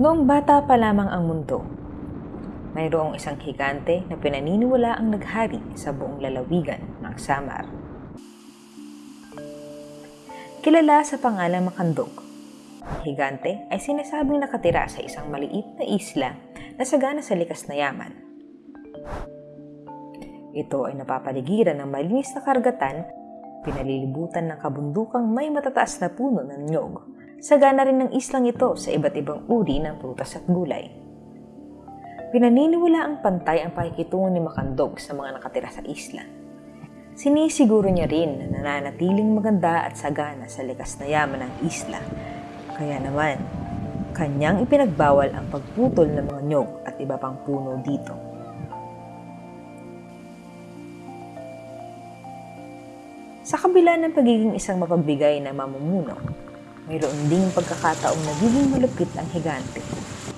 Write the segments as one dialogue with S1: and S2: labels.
S1: Noong bata pa lamang ang mundo, mayroong isang higante na pinaniniwala ang naghari sa buong lalawigan ng Samar. Kilala sa pangalang Makandog, higante ay sinasabing nakatira sa isang maliit na isla na sagana sa likas na yaman. Ito ay napapaligiran ng malinis na karagatan, pinalilibutan ng kabundukang may matataas na puno ng nyog. Sagana rin ng islang ito sa iba't ibang uri ng prutas at gulay. Pinaniniwala ang pantay ang pakikitungo ni Makandog sa mga nakatira sa isla. Sinisiguro niya rin na nananatiling maganda at sagana sa likas na yaman ng isla. Kaya naman, kanyang ipinagbawal ang pagputol ng mga nyog at iba pang puno dito. Sa kabila ng pagiging isang mapagbigay na mamumuno, mayroon ding pagkakataong nagiging malupit ang higante,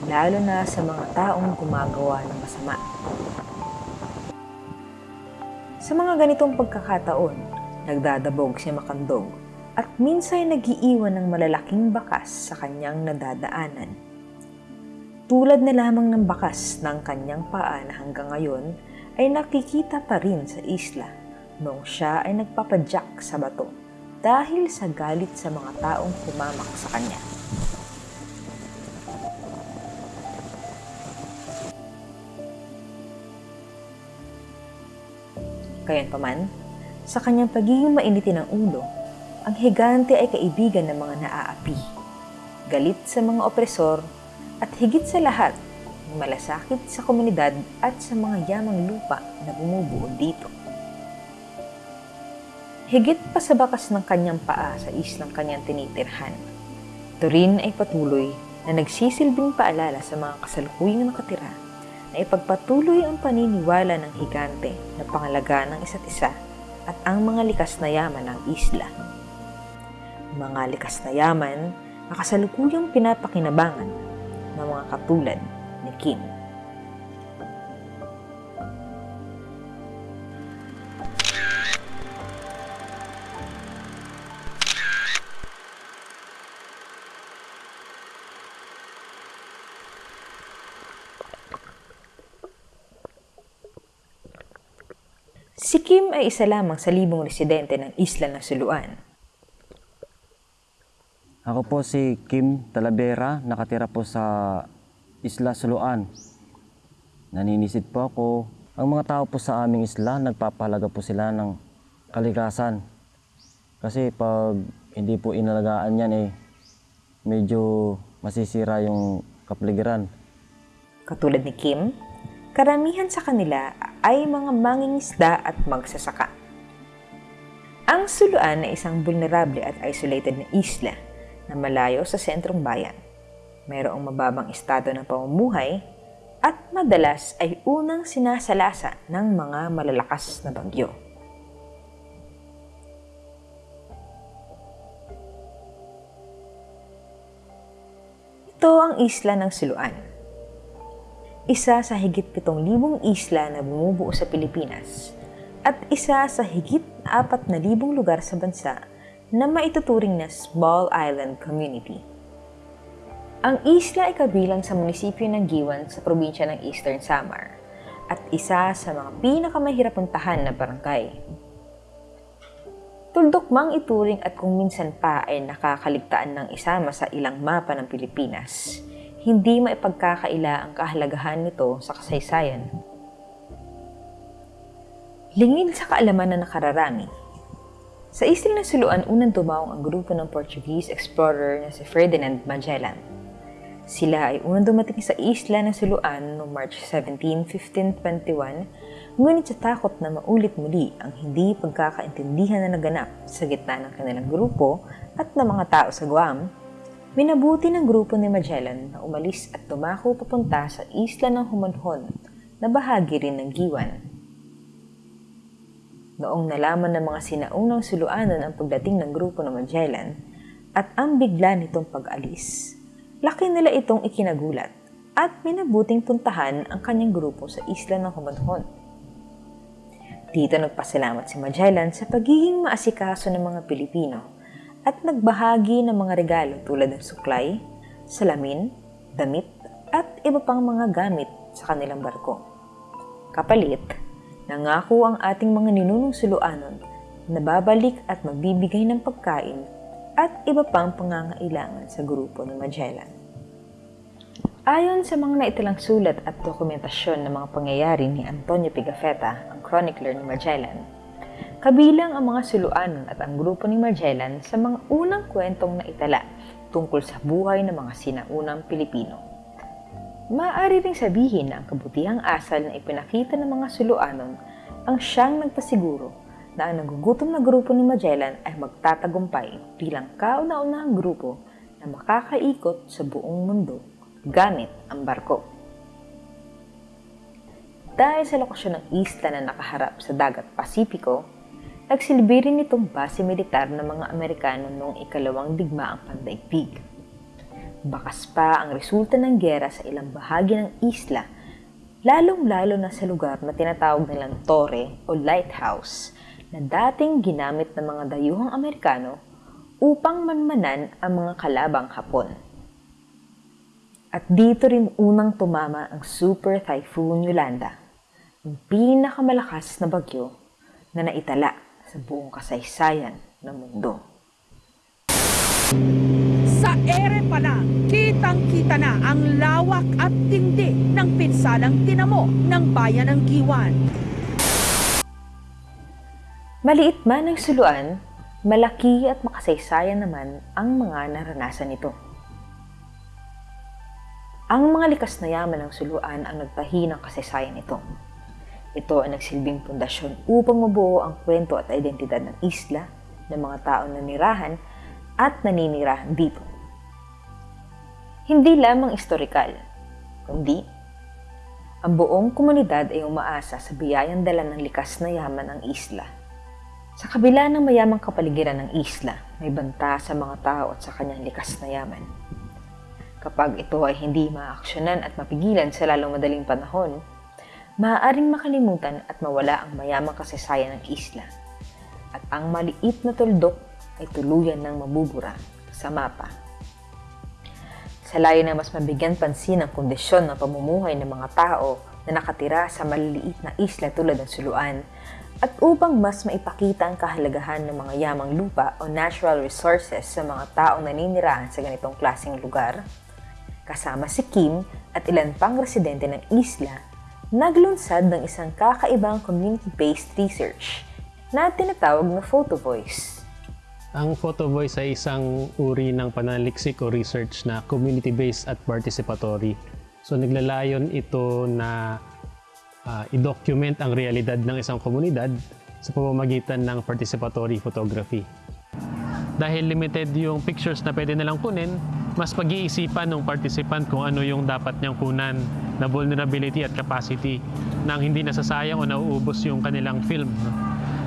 S1: lalo na sa mga taong gumagawa ng masama. Sa mga ganitong pagkakataon, nagdadabog si Makandog at minsan nagiiwan ng malalaking bakas sa kanyang nadadaanan. Tulad na lamang ng bakas ng kanyang paa na hanggang ngayon ay nakikita pa rin sa isla noong siya ay nagpapadyak sa bato dahil sa galit sa mga taong humamak sa kanya. Gayunpaman, sa kanyang pagiging mainitin ng ulo, ang higante ay kaibigan ng mga naaapi, galit sa mga opresor, at higit sa lahat, malasakit sa komunidad at sa mga yamang lupa na bumubuo dito. Higit pa sa bakas ng kanyang paa sa islang kanyang tinitirhan, ito rin ay patuloy na nagsisilbing paalala sa mga kasalukuyang nakatira na ipagpatuloy ang paniniwala ng higante na pangalaga ng isa't isa at ang mga likas na yaman ng isla. Mga likas na yaman na kasalukuyang pinapakinabangan ng mga katulad ni Kim. Kim ay isa lamang sa libong residente ng isla ng Suluan.
S2: Ako po si Kim Talavera, nakatira po sa Isla Suluan. Naninisid po ako. Ang mga tao po sa aming isla, nagpapahalaga po sila ng kalikasan. Kasi pag hindi po inalagaan yan eh, medyo masisira yung kapaligiran.
S1: Katulad ni Kim, karamihan sa kanila ay mga mangingisda at magsasaka. Ang Suluan ay isang vulnerable at isolated na isla na malayo sa sentrong bayan. Mayroong mababang estado ng pamumuhay at madalas ay unang sinasalasa ng mga malalakas na bagyo. Ito ang isla ng Suluan. Isa sa higit 7,000 isla na bumubuo sa Pilipinas at isa sa higit 4,000 lugar sa bansa na maituturing na Small Island Community. Ang isla ay kabilang sa munisipyo ng Giwan sa probinsya ng Eastern Samar at isa sa mga pinakamahirap puntahan na barangay. Tuldok mang ituring at kung minsan pa ay nakakaligtaan ng isama sa ilang mapa ng Pilipinas, hindi maipagkakaila ang kahalagahan nito sa kasaysayan. Lingid sa kaalaman na nakararami, sa isla ng Suluan unang dumaong ang grupo ng Portuguese explorer na si Ferdinand Magellan. Sila ay unang dumating sa isla ng Suluan noong March 17, 1521, ngunit sa takot na maulit muli ang hindi pagkakaintindihan na naganap sa gitna ng kanilang grupo at ng mga tao sa Guam, minabuti ng grupo ni Magellan na umalis at tumako papunta sa isla ng Humanhon na bahagi rin ng Giwan. Noong nalaman ng mga sinaunang suluanan ang pagdating ng grupo ng Magellan at ang bigla nitong pag-alis, laki nila itong ikinagulat at minabuting puntahan ang kanyang grupo sa isla ng Humanhon. Dito nagpasalamat si Magellan sa pagiging maasikaso ng mga Pilipino at nagbahagi ng mga regalo tulad ng suklay, salamin, damit, at iba pang mga gamit sa kanilang barko. Kapalit, nangako ang ating mga ninunong suluanon na babalik at magbibigay ng pagkain at iba pang pangangailangan sa grupo ni Magellan. Ayon sa mga naitalang sulat at dokumentasyon ng mga pangyayari ni Antonio Pigafetta, ang chronicler ni Magellan, kabilang ang mga suluanon at ang grupo ni Magellan sa mga unang kwentong naitala tungkol sa buhay ng mga sinaunang Pilipino. Maaari ring sabihin na ang kabutihang asal na ipinakita ng mga suluanon ang siyang nagpasiguro na ang nagugutom na grupo ni Magellan ay magtatagumpay bilang kauna-unahang grupo na makakaikot sa buong mundo gamit ang barko. Dahil sa lokasyon ng isla na nakaharap sa dagat Pasipiko, nagsilbi rin itong base militar ng mga Amerikano noong ikalawang digmaang pandaigdig. Bakas pa ang resulta ng gera sa ilang bahagi ng isla, lalong-lalo na sa lugar na tinatawag nilang Torre o Lighthouse na dating ginamit ng mga dayuhang Amerikano upang manmanan ang mga kalabang Hapon. At dito rin unang tumama ang Super Typhoon Yolanda, ang pinakamalakas na bagyo na naitala sa buong kasaysayan ng mundo.
S3: Sa ere pa lang, kitang-kita na ang lawak at tindi ng pinsalang tinamo ng bayan ng Giwan.
S1: Maliit man ang suluan, malaki at makasaysayan naman ang mga naranasan nito. Ang mga likas na yaman ng suluan ang nagtahi ng kasaysayan nito. Ito ang nagsilbing pundasyon upang mabuo ang kwento at identidad ng isla, ng mga taong nanirahan at naninirahan dito. Hindi lamang historikal, kundi ang buong komunidad ay umaasa sa biyayang dala ng likas na yaman ng isla. Sa kabila ng mayamang kapaligiran ng isla, may banta sa mga tao at sa kanyang likas na yaman. Kapag ito ay hindi maaksyonan at mapigilan sa lalong madaling panahon, maaaring makalimutan at mawala ang mayamang kasaysayan ng isla. At ang maliit na tuldok ay tuluyan ng mabubura sa mapa. Sa layo na mas mabigyan pansin ang kondisyon ng pamumuhay ng mga tao na nakatira sa maliliit na isla tulad ng Suluan at upang mas maipakita ang kahalagahan ng mga yamang lupa o natural resources sa mga taong naninirahan sa ganitong klaseng lugar, kasama si Kim at ilan pang residente ng isla, naglunsad ng isang kakaibang community-based research na tinatawag na Photo Voice.
S4: Ang photo voice ay isang uri ng pananaliksik o research na community-based at participatory. So naglalayon ito na uh, i-document ang realidad ng isang komunidad sa pamamagitan ng participatory photography. Dahil limited yung pictures na pwede nilang kunin, mas pag-iisipan ng participant kung ano yung dapat niyang kunan na vulnerability at capacity nang hindi nasasayang o nauubos yung kanilang film.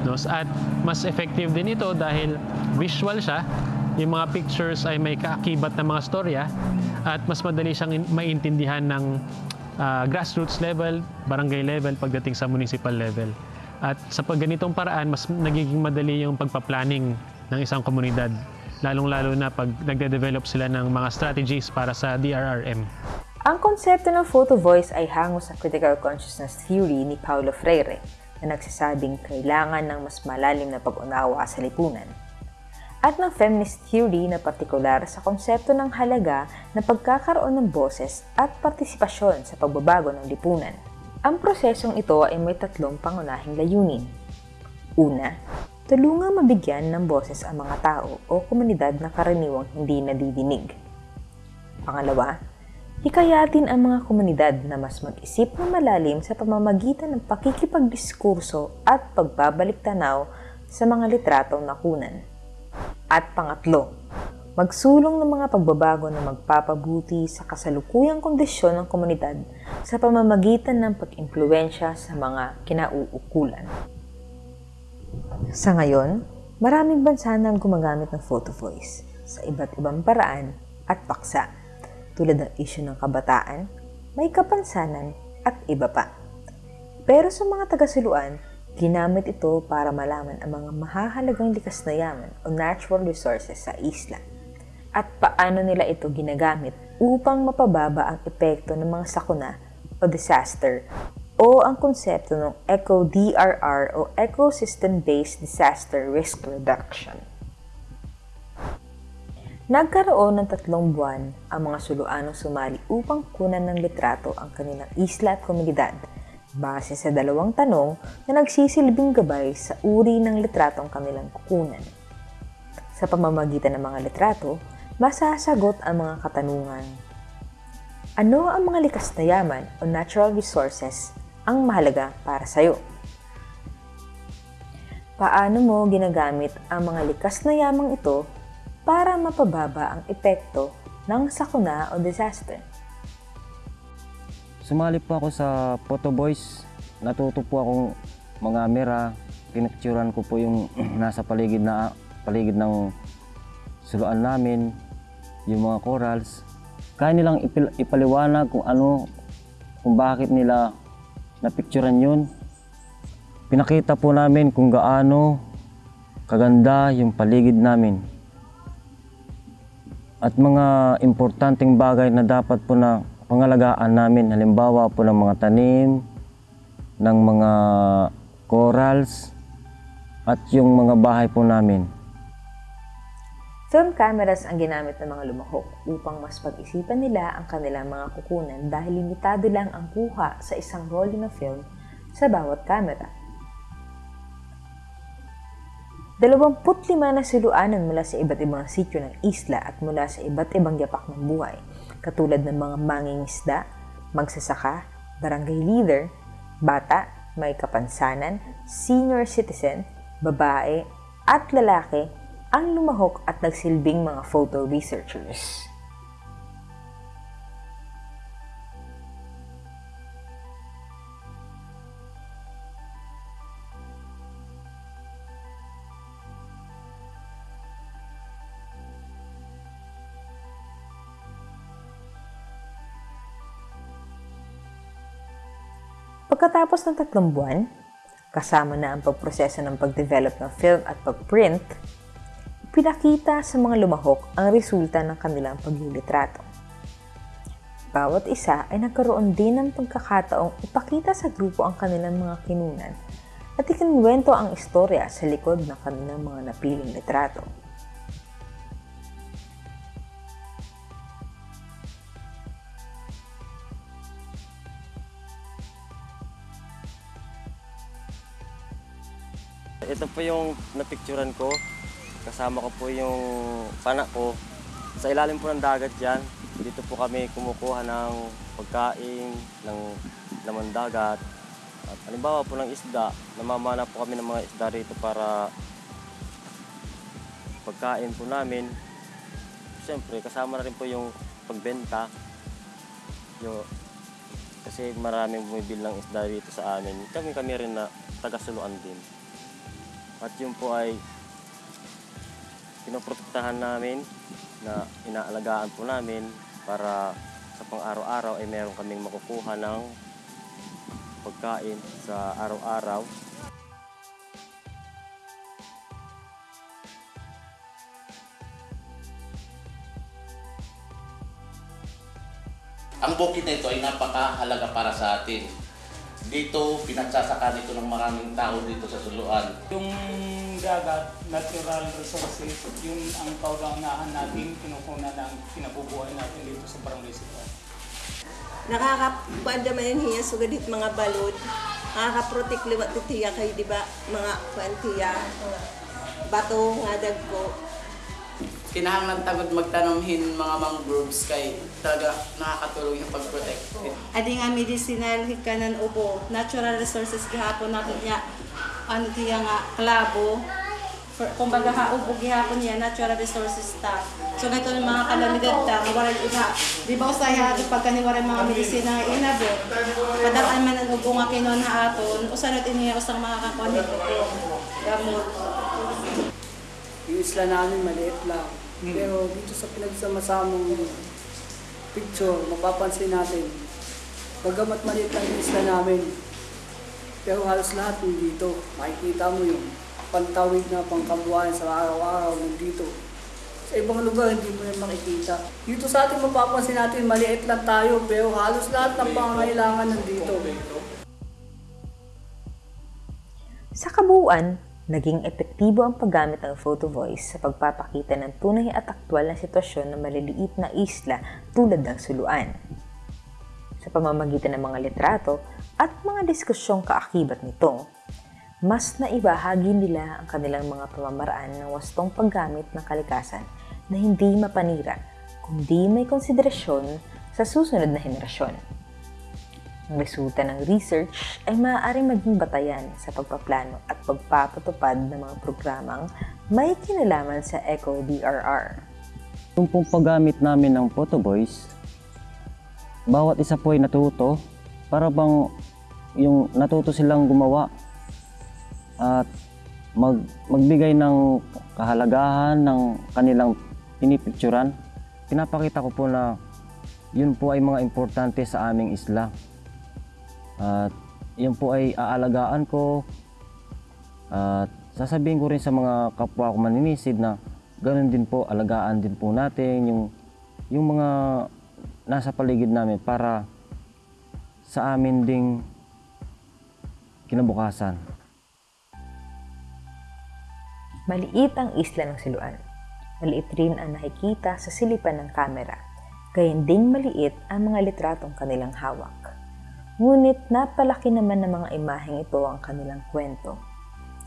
S4: No? At mas effective din ito dahil visual siya. Yung mga pictures ay may kaakibat na mga storya at mas madali siyang maintindihan ng uh, grassroots level, barangay level, pagdating sa municipal level. At sa pagganitong paraan, mas nagiging madali yung pagpa-planning ng isang komunidad. Lalong-lalo na pag nagde-develop sila ng mga strategies para sa DRRM.
S1: Ang konsepto ng photo voice ay hango sa critical consciousness theory ni Paulo Freire na nagsasabing kailangan ng mas malalim na pag-unawa sa lipunan. At ng feminist theory na partikular sa konsepto ng halaga na pagkakaroon ng boses at partisipasyon sa pagbabago ng lipunan. Ang prosesong ito ay may tatlong pangunahing layunin. Una, tulungang mabigyan ng boses ang mga tao o komunidad na karaniwang hindi nadidinig. Pangalawa, Hikayatin ang mga komunidad na mas mag-isip na malalim sa pamamagitan ng pakikipagdiskurso at pagbabalik tanaw sa mga litratong nakunan. At pangatlo, magsulong ng mga pagbabago na magpapabuti sa kasalukuyang kondisyon ng komunidad sa pamamagitan ng pag-impluensya sa mga kinauukulan. Sa ngayon, maraming bansa na gumagamit ng photo voice sa iba't ibang paraan at paksa tulad ng isyu ng kabataan, may kapansanan at iba pa. Pero sa mga taga-suluan, ginamit ito para malaman ang mga mahahalagang likas na yaman o natural resources sa isla at paano nila ito ginagamit upang mapababa ang epekto ng mga sakuna o disaster o ang konsepto ng ECO-DRR o Ecosystem-Based Disaster Risk Reduction. Nagkaroon ng tatlong buwan ang mga Suluanong sumali upang kunan ng litrato ang kanilang isla at komunidad base sa dalawang tanong na nagsisilbing gabay sa uri ng litratong kanilang kukunan. Sa pamamagitan ng mga litrato, masasagot ang mga katanungan. Ano ang mga likas na yaman o natural resources ang mahalaga para sa iyo? Paano mo ginagamit ang mga likas na yamang ito para mapababa ang epekto ng sakuna o disaster?
S2: Sumali po ako sa Photo Boys. Natuto po akong mga mera. Pinicturean ko po yung nasa paligid na paligid ng suluan namin, yung mga corals. Kaya nilang ipil- ipaliwanag kung ano, kung bakit nila napicturean yun. Pinakita po namin kung gaano kaganda yung paligid namin. At mga importanteng bagay na dapat po na pangalagaan namin. Halimbawa po ng mga tanim, ng mga corals, at yung mga bahay po namin.
S1: Film cameras ang ginamit ng mga lumahok upang mas pag-isipan nila ang kanilang mga kukunan dahil limitado lang ang kuha sa isang rolling ng film sa bawat kamera. 25 na siluanan mula sa iba't ibang sityo ng isla at mula sa iba't ibang yapak ng buhay, katulad ng mga mangingisda, magsasaka, barangay leader, bata, may kapansanan, senior citizen, babae, at lalaki ang lumahok at nagsilbing mga photo researchers. Pagkatapos ng tatlong buwan, kasama na ang pagproseso ng pagdevelop ng film at pagprint, pinakita sa mga lumahok ang resulta ng kanilang paglilitrato. Bawat isa ay nagkaroon din ng pagkakataong ipakita sa grupo ang kanilang mga kinunan at ikinwento ang istorya sa likod ng kanilang mga napiling litrato.
S2: Ito po yung napicturan ko. Kasama ko po yung panak ko. Sa ilalim po ng dagat dyan, dito po kami kumukuha ng pagkain, ng laman dagat. At halimbawa po ng isda, namamana po kami ng mga isda rito para pagkain po namin. Siyempre, kasama na rin po yung pagbenta. Yung, kasi maraming bumibili ng isda rito sa amin. Kami kami rin na taga-suluan din. At yun po ay pinoprotektahan namin na inaalagaan po namin para sa pang-araw-araw ay meron kaming makukuha ng pagkain sa araw-araw.
S5: Ang bukid na ito ay napakahalaga para sa atin. Dito, pinagsasaka nito ng maraming tao dito sa Suluan.
S6: Yung dagat, natural resources, yun ang kauganahan natin, kinukunan ng kinabubuhay natin dito sa Barangay Sitwaan.
S7: nakakakuan naman yan hiya sugadit mga balod nakakaprotek liwat titiya kay di ba mga kuantiya bato nga dagko
S8: kinahanglan tagod magtanumhin mga mangroves kay talaga nakakatulong yung pag-protect.
S9: Adi nga medicinal hikanan ubo, natural resources gihapon nato niya ano tiya nga klabo. For, kumbaga ha ubo gihapon niya natural resources ta. So ng mga kalamidad ta, waray iba. Di ba usay ha pagka ni waray mga medisina nga inabot. Padaan man ang ubo nga kinon ha aton, usanot iniya usang mga kakuan. Gamot.
S10: Isla namin maliit lang. Pero dito sa pinagsama-samang picture, mapapansin natin, bagamat maliit lang yung isla namin, pero halos lahat nandito. Makikita mo yung pantawid na pangkabuhayan sa araw-araw nandito. Sa ibang lugar, hindi mo yan makikita. Dito sa atin, mapapansin natin, maliit lang tayo, pero halos lahat ng pangangailangan nandito.
S1: Sa kabuuan, naging epektibo ang paggamit ng photo voice sa pagpapakita ng tunay at aktwal na sitwasyon ng maliliit na isla tulad ng suluan. Sa pamamagitan ng mga litrato at mga diskusyong kaakibat nito, mas naibahagi nila ang kanilang mga pamamaraan ng wastong paggamit ng kalikasan na hindi mapanira, kundi may konsiderasyon sa susunod na henerasyon. Resulta ng research ay maaaring maging batayan sa pagpaplano at pagpapatupad ng mga programang may kinalaman sa ECO-DRR.
S2: Yung pong paggamit namin ng photo voice, bawat isa po ay natuto para bang yung natuto silang gumawa at mag, magbigay ng kahalagahan ng kanilang pinipicturan. Pinapakita ko po na yun po ay mga importante sa aming isla. At yun po ay aalagaan ko at sasabihin ko rin sa mga kapwa ko maninisid na ganun din po, alagaan din po natin yung, yung mga nasa paligid namin para sa amin ding kinabukasan.
S1: Maliit ang isla ng Siluan. Maliit rin ang nakikita sa silipan ng kamera. Gayun ding maliit ang mga litratong kanilang hawak. Ngunit napalaki naman ng mga imaheng ito ang kanilang kwento.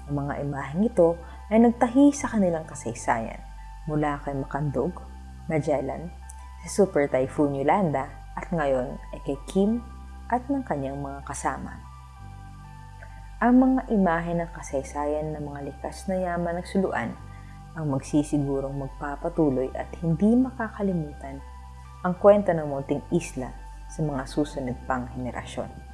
S1: Ang mga imaheng ito ay nagtahi sa kanilang kasaysayan mula kay Makandog, Magellan, si Super Typhoon Yolanda at ngayon ay kay Kim at ng kanyang mga kasama. Ang mga imahe ng kasaysayan ng mga likas na yaman ng suluan ang magsisigurong magpapatuloy at hindi makakalimutan ang kwento ng munting isla sa mga susunod pang henerasyon.